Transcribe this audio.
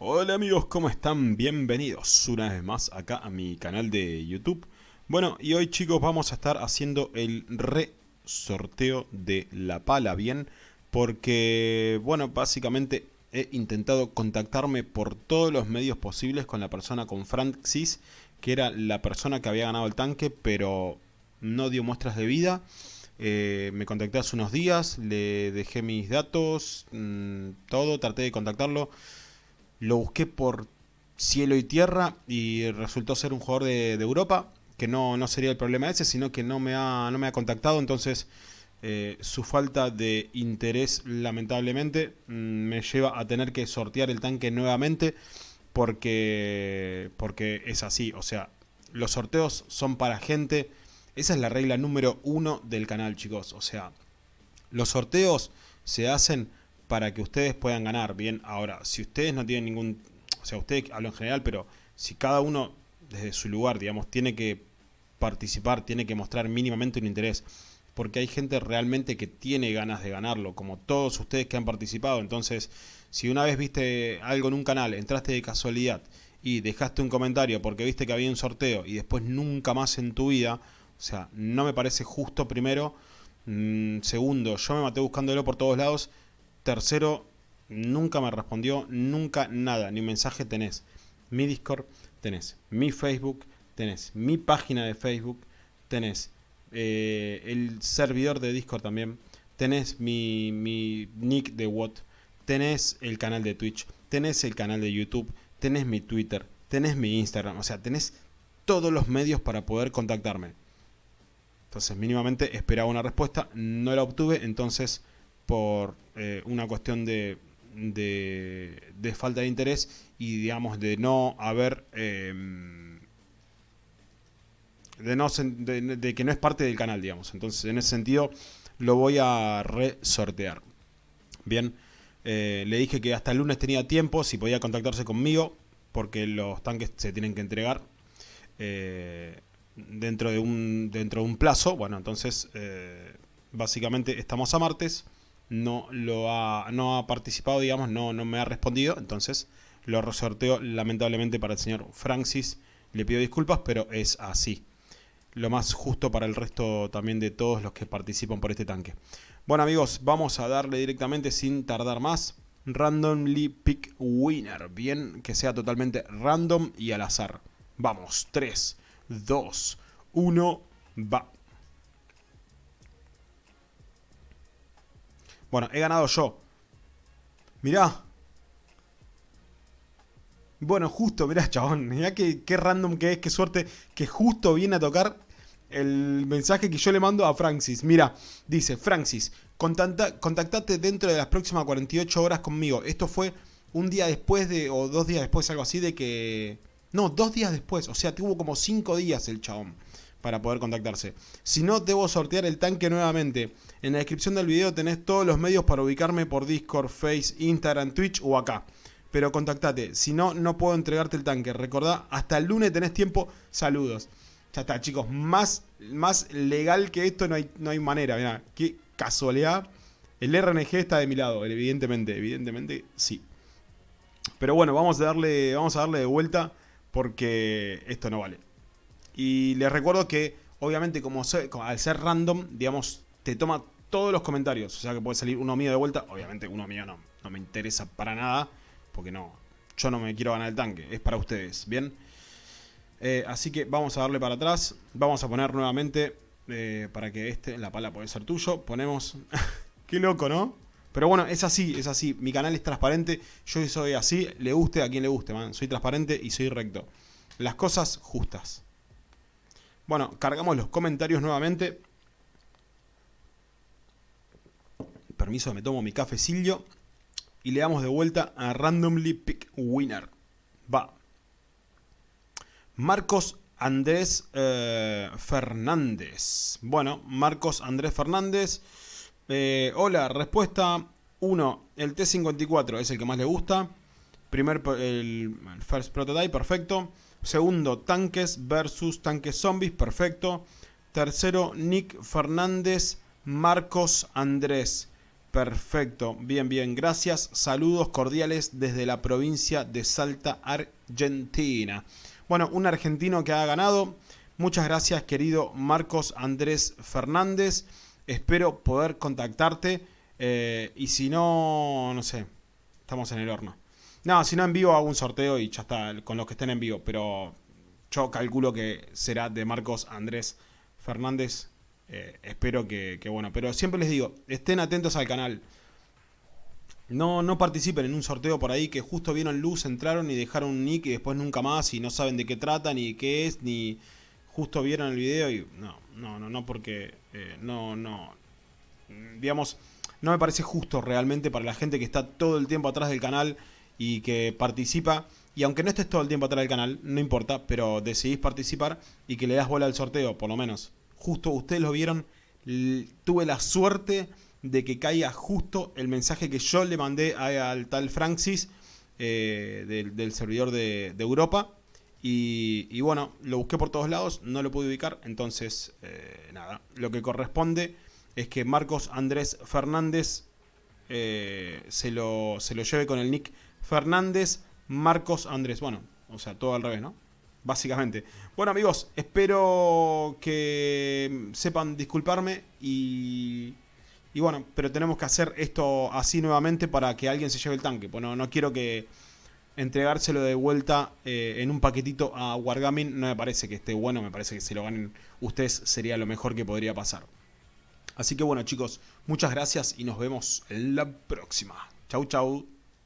Hola amigos, ¿cómo están? Bienvenidos una vez más acá a mi canal de YouTube. Bueno, y hoy chicos vamos a estar haciendo el re-sorteo de la pala, ¿bien? Porque, bueno, básicamente he intentado contactarme por todos los medios posibles con la persona, con Francis, que era la persona que había ganado el tanque, pero no dio muestras de vida. Eh, me contacté hace unos días, le dejé mis datos, mmm, todo, traté de contactarlo lo busqué por cielo y tierra y resultó ser un jugador de, Europa, que no, no, sería el problema ese, sino que no me ha, no me ha contactado, entonces eh, su falta de interés lamentablemente mm, me lleva a tener que sortear el tanque nuevamente porque, porque es así, o sea, los sorteos son para gente, esa es la regla número uno del canal chicos, o sea, los sorteos se hacen para que ustedes puedan ganar. Bien, ahora, si ustedes no tienen ningún... O sea, ustedes hablo en general, pero si cada uno desde su lugar, digamos, tiene que participar, tiene que mostrar mínimamente un interés, porque hay gente realmente que tiene ganas de ganarlo, como todos ustedes que han participado. Entonces, si una vez viste algo en un canal, entraste de casualidad y dejaste un comentario porque viste que había un sorteo y después nunca más en tu vida, o sea, no me parece justo primero. Mm, segundo, yo me maté buscándolo por todos lados Tercero, nunca me respondió, nunca nada, ni un mensaje tenés. Mi Discord tenés, mi Facebook tenés, mi página de Facebook tenés, eh, el servidor de Discord también, tenés mi, mi nick de What, tenés el canal de Twitch, tenés el canal de YouTube, tenés mi Twitter, tenés mi Instagram, o sea, tenés todos los medios para poder contactarme. Entonces mínimamente esperaba una respuesta, no la obtuve, entonces por eh, una cuestión de, de, falta de interés y digamos de no haber em, de, no, de, que no es parte del canal digamos. Entonces en ese sentido lo voy a resortear. Bien eh, le dije que hasta el lunes tenía tiempo si podía contactarse conmigo porque los tanques se tienen que entregar eh, dentro de un dentro de un plazo. Bueno entonces básicamente estamos a martes no lo ha, no ha participado, digamos, no, no me ha respondido, entonces lo resorteo lamentablemente para el señor Francis. Le pido disculpas, pero es así. Lo más justo para el resto también de todos los que participan por este tanque. Bueno amigos, vamos a darle directamente sin tardar más. Randomly Pick Winner. Bien, que sea totalmente random y al azar. Vamos, 3, 2, 1, va. Bueno, he ganado yo. Mirá. Bueno, justo, mirá, chabón. Mirá qué, random que es, qué suerte que justo viene a tocar el mensaje que yo le mando a Francis. Mira, dice, Francis, contactate dentro de las próximas 48 horas conmigo. Esto fue un día después de, o dos días después, algo así, de que... No, dos días después, o sea, tuvo como cinco días el chabón para poder contactarse. Si no, debo sortear el tanque nuevamente. En la descripción del video tenés todos los medios para ubicarme por Discord, Face, Instagram, Twitch o acá. Pero contactate, si no, no puedo entregarte el tanque. Recordá, hasta el lunes tenés tiempo. Saludos. Ya está, chicos. Más, más legal que esto no hay, no hay manera. Mirá, qué casualidad. El RNG está de mi lado, evidentemente. Evidentemente, sí. Pero bueno, vamos a darle, vamos a darle de vuelta porque esto no vale. Y les recuerdo que, obviamente, como al ser random, digamos, te toma todos los comentarios. O sea que puede salir uno mío de vuelta. Obviamente uno mío no, no me interesa para nada. Porque no, yo no me quiero ganar el tanque. Es para ustedes, ¿bien? Eh, así que vamos a darle para atrás. Vamos a poner nuevamente, eh, para que este, la pala puede ser tuyo. Ponemos... Qué loco, ¿no? Pero bueno, es así, es así. Mi canal es transparente. Yo soy así. Le guste a quien le guste, man. Soy transparente y soy recto. Las cosas justas. Bueno, cargamos los comentarios nuevamente. Permiso, me tomo mi cafecillo. Y le damos de vuelta a Randomly Pick Winner. Va. Marcos Andrés eh, Fernández. Bueno, Marcos Andrés Fernández. Eh, hola, respuesta 1. El T-54 es el que más le gusta. Primer, el First Prototype, perfecto. Segundo, tanques versus tanques zombies, perfecto. Tercero, Nick Fernández, Marcos Andrés. Perfecto, bien, bien, gracias. Saludos cordiales desde la provincia de Salta, Argentina. Bueno, un argentino que ha ganado. Muchas gracias, querido Marcos Andrés Fernández. Espero poder contactarte. Eh, y si no, no sé, estamos en el horno. No, si no en vivo hago un sorteo y ya está, con los que estén en vivo. Pero yo calculo que será de Marcos Andrés Fernández. Eh, espero que, bueno, pero siempre les digo, estén atentos al canal. No, no participen en un sorteo por ahí que justo vieron luz, entraron y dejaron un nick y después nunca más y no saben de qué trata, ni qué es, ni justo vieron el video y no, no, no, no, porque eh, no, no, digamos, no me parece justo realmente para la gente que está todo el tiempo atrás del canal y que participa. Y aunque no estés todo el tiempo atrás del canal, no importa, pero decidís participar y que le das bola al sorteo, por lo menos justo ustedes lo vieron, tuve la suerte de que caiga justo el mensaje que yo le mandé al tal Francis eh, del, servidor de, Europa. Y, bueno, lo busqué por todos lados, no lo pude ubicar, entonces eh, nada, lo que corresponde es que Marcos Andrés Fernández eh, se, lo, se lo lleve con el nick Fernández Marcos Andrés, bueno, o sea, todo al revés, ¿no? básicamente. Bueno amigos, espero que sepan disculparme y, y bueno, pero tenemos que hacer esto así nuevamente para que alguien se lleve el tanque. Bueno, no quiero que entregárselo de vuelta eh, en un paquetito a Wargaming no me parece que esté bueno, me parece que si lo ganen ustedes sería lo mejor que podría pasar. Así que bueno chicos, muchas gracias y nos vemos en la próxima. Chau chau.